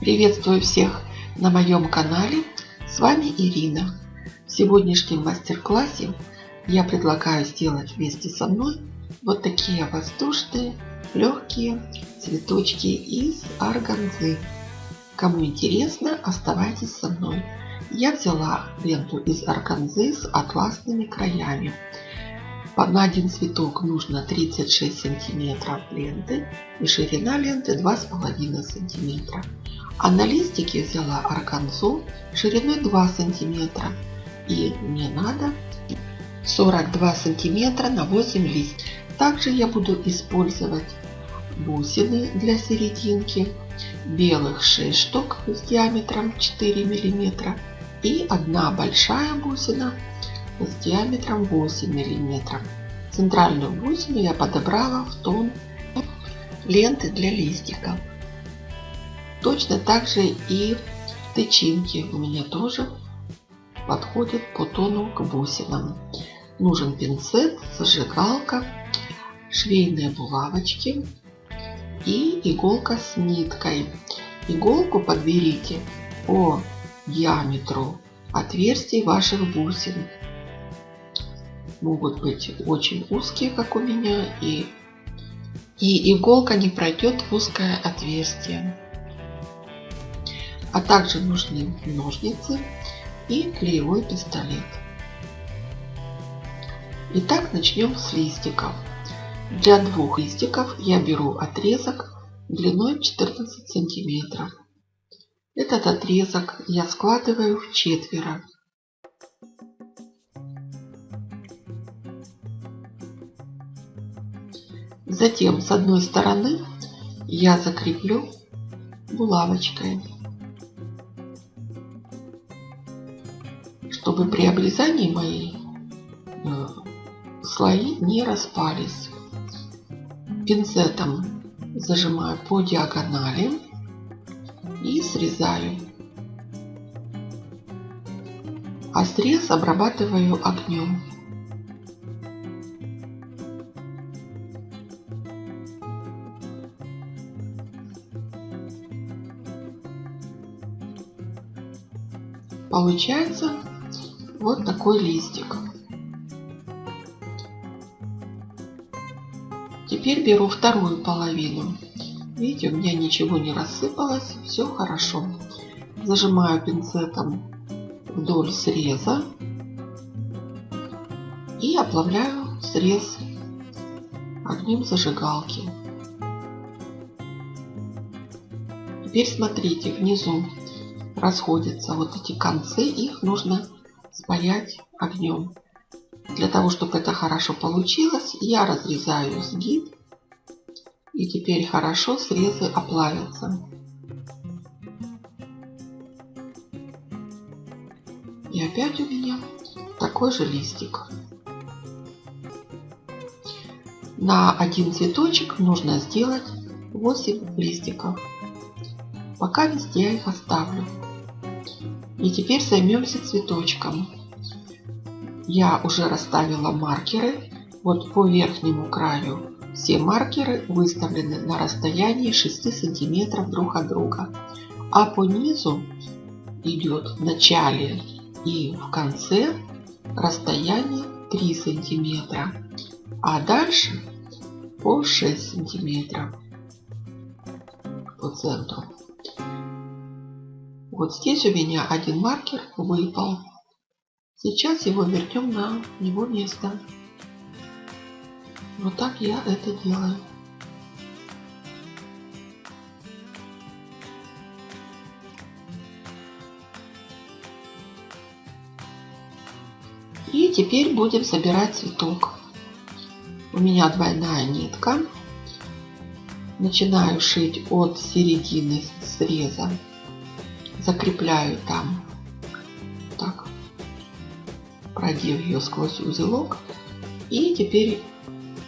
Приветствую всех на моем канале. С вами Ирина. В сегодняшнем мастер-классе я предлагаю сделать вместе со мной вот такие воздушные легкие цветочки из органзы. Кому интересно, оставайтесь со мной. Я взяла ленту из органзы с атласными краями. На один цветок нужно 36 сантиметров ленты и ширина ленты 2,5 сантиметра. А на листике взяла органзу шириной 2 сантиметра. И мне надо 42 сантиметра на 8 листьев. Также я буду использовать бусины для серединки, белых 6 штук с диаметром 4 миллиметра и одна большая бусина с диаметром 8 мм. Центральную бусину я подобрала в тон ленты для листиков. Точно так же и тычинки у меня тоже подходят по тону к бусинам. Нужен пинцет, зажигалка, швейные булавочки и иголка с ниткой. Иголку подберите по диаметру отверстий ваших бусин могут быть очень узкие, как у меня, и, и иголка не пройдет в узкое отверстие. А также нужны ножницы и клеевой пистолет. Итак, начнем с листиков. Для двух листиков я беру отрезок длиной 14 сантиметров. Этот отрезок я складываю в четверо. Затем с одной стороны я закреплю булавочкой, чтобы при обрезании мои э, слои не распались. Пинцетом зажимаю по диагонали и срезаю. А срез обрабатываю огнем. Получается вот такой листик. Теперь беру вторую половину. Видите, у меня ничего не рассыпалось, все хорошо. Зажимаю пинцетом вдоль среза и оплавляю срез огнем зажигалки. Теперь смотрите, внизу расходятся вот эти концы, их нужно спаять огнем. Для того, чтобы это хорошо получилось, я разрезаю сгиб. И теперь хорошо срезы оплавятся. И опять у меня такой же листик. На один цветочек нужно сделать 8 листиков. Пока везде я их оставлю. И теперь займемся цветочком. Я уже расставила маркеры. Вот по верхнему краю все маркеры выставлены на расстоянии 6 сантиметров друг от друга. А по низу идет в начале и в конце расстояние 3 сантиметра. А дальше по 6 сантиметров по центру. Вот здесь у меня один маркер выпал. Сейчас его вернем на его место. Вот так я это делаю. И теперь будем собирать цветок. У меня двойная нитка. Начинаю шить от середины среза закрепляю там, так, продев ее сквозь узелок. И теперь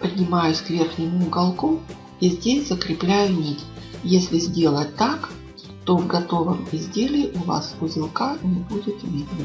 поднимаюсь к верхнему уголку и здесь закрепляю нить. Если сделать так, то в готовом изделии у вас узелка не будет видно.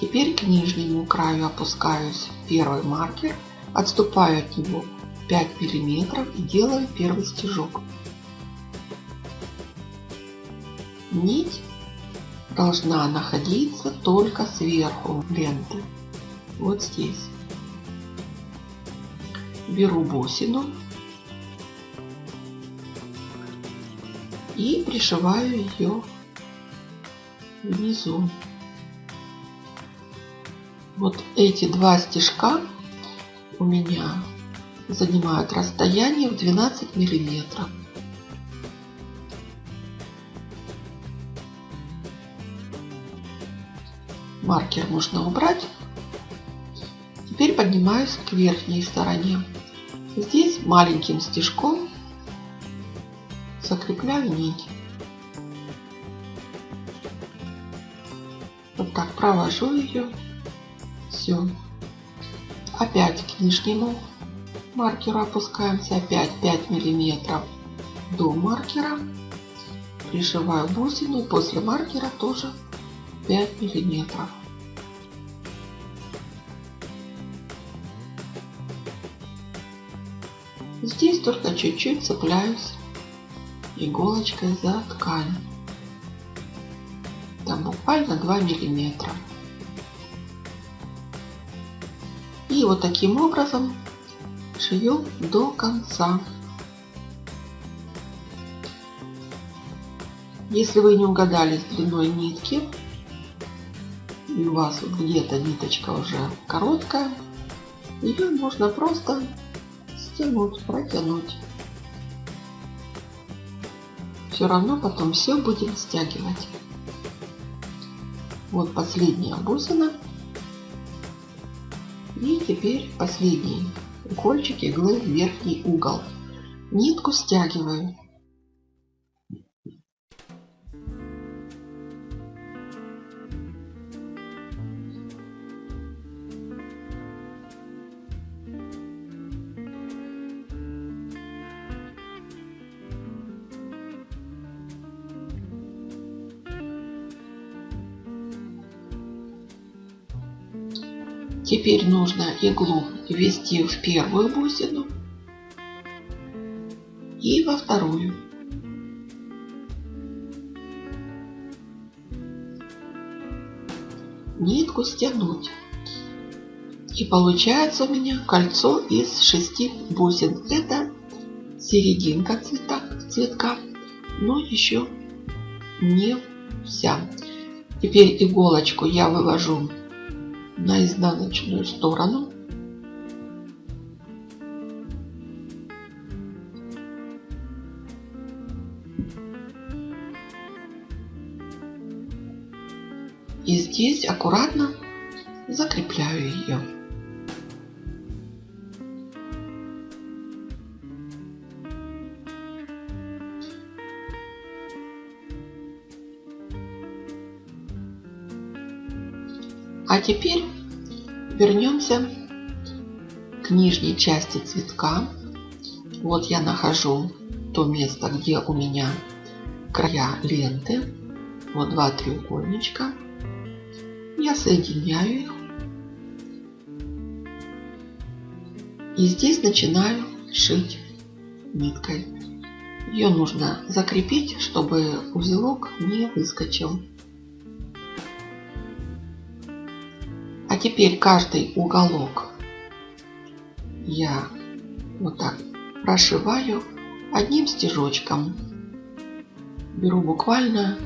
Теперь к нижнему краю опускаюсь первый маркер, отступаю от него 5 миллиметров и делаю первый стежок. Нить должна находиться только сверху ленты. Вот здесь. Беру бусину и пришиваю ее внизу. Вот эти два стежка у меня занимают расстояние в 12 миллиметров. Маркер можно убрать. Теперь поднимаюсь к верхней стороне. Здесь маленьким стежком закрепляю нить. Вот так провожу ее. Все. Опять к нижнему маркеру опускаемся. Опять 5 миллиметров до маркера. Пришиваю бусину. После маркера тоже 5 миллиметров. Здесь только чуть-чуть цепляюсь иголочкой за ткань. Там буквально 2 миллиметра. И вот таким образом шью до конца. Если вы не угадали с длиной нитки, и у вас где-то ниточка уже короткая, ее можно просто стянуть, протянуть. Все равно потом все будем стягивать. Вот последняя бусина. И теперь последний укольчик иглы в верхний угол. Нитку стягиваю. Теперь нужно иглу ввести в первую бусину и во вторую. Нитку стянуть. И получается у меня кольцо из шести бусин. Это серединка цвета, цветка, но еще не вся. Теперь иголочку я вывожу на изнаночную сторону. И здесь аккуратно закрепляю ее. А теперь вернемся к нижней части цветка. Вот я нахожу то место, где у меня края ленты. Вот два треугольничка. Я соединяю их. И здесь начинаю шить ниткой. Ее нужно закрепить, чтобы узелок не выскочил. А теперь каждый уголок я вот так прошиваю одним стежочком. Беру буквально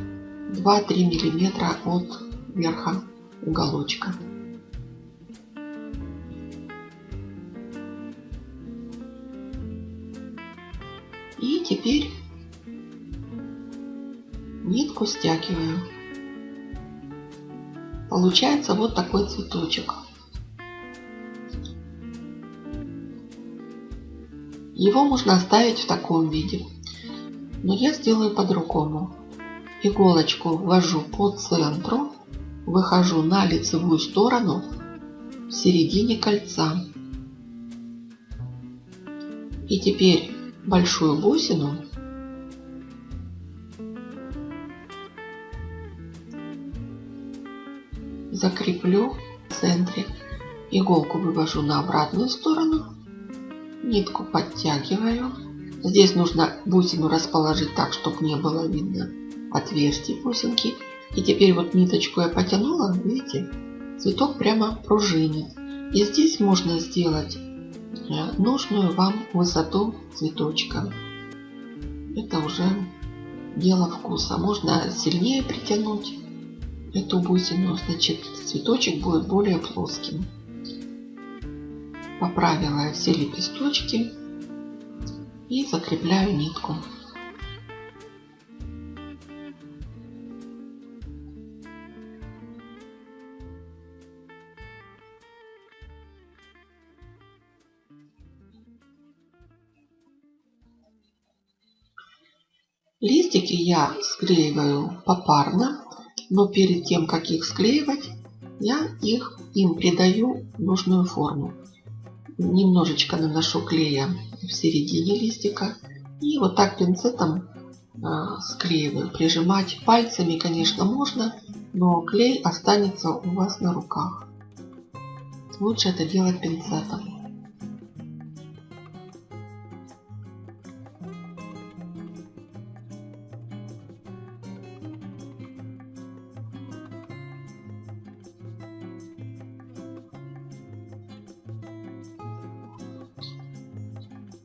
2-3 миллиметра от верха уголочка. И теперь нитку стягиваю. Получается вот такой цветочек. Его можно оставить в таком виде. Но я сделаю по-другому. Иголочку ввожу по центру, выхожу на лицевую сторону в середине кольца. И теперь большую бусину закреплю в центре. Иголку вывожу на обратную сторону. Нитку подтягиваю. Здесь нужно бусину расположить так, чтобы не было видно отверстий бусинки. И теперь вот ниточку я потянула, видите, цветок прямо пружинит. И здесь можно сделать э, нужную вам высоту цветочка. Это уже дело вкуса. Можно сильнее притянуть эту бусину, значит цветочек будет более плоским. Поправила все лепесточки и закрепляю нитку. Листики я склеиваю попарно, но перед тем, как их склеивать, я их им придаю нужную форму. Немножечко наношу клея в середине листика и вот так пинцетом э, склеиваю. Прижимать пальцами, конечно, можно, но клей останется у вас на руках. Лучше это делать пинцетом.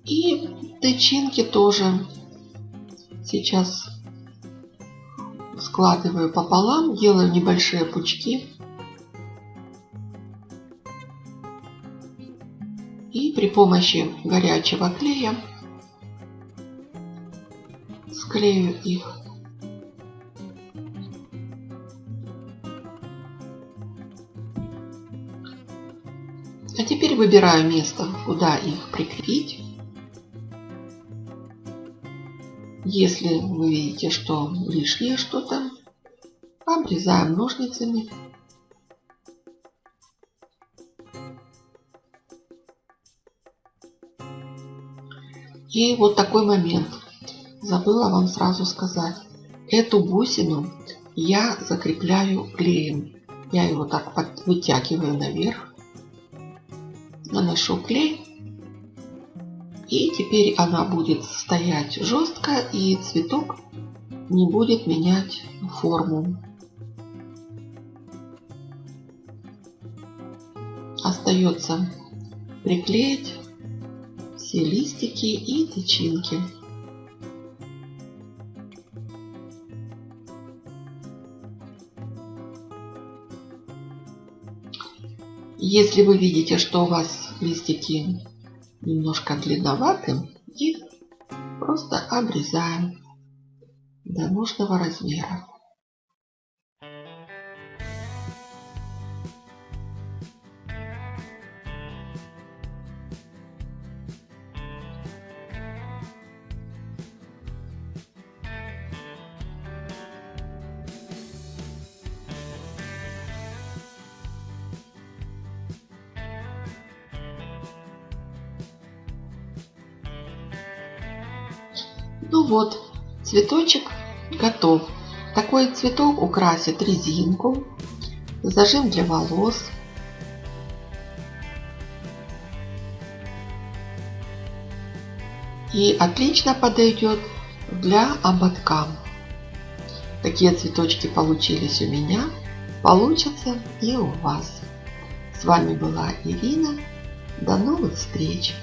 И тычинки тоже сейчас складываю пополам, делаю небольшие пучки. И при помощи горячего клея склею их. А теперь выбираю место, куда их прикрепить. Если вы видите, что лишнее что-то, обрезаем ножницами. И вот такой момент. Забыла вам сразу сказать. Эту бусину я закрепляю клеем. Я его так вытягиваю наверх. Наношу клей и теперь она будет стоять жестко и цветок не будет менять форму. Остается приклеить все листики и тычинки. Если вы видите, что у вас листики немножко длинноватым, их просто обрезаем до нужного размера. Ну вот, цветочек готов. Такой цветок украсит резинку, зажим для волос. И отлично подойдет для ободка. Такие цветочки получились у меня, получатся и у вас. С вами была Ирина. До новых встреч!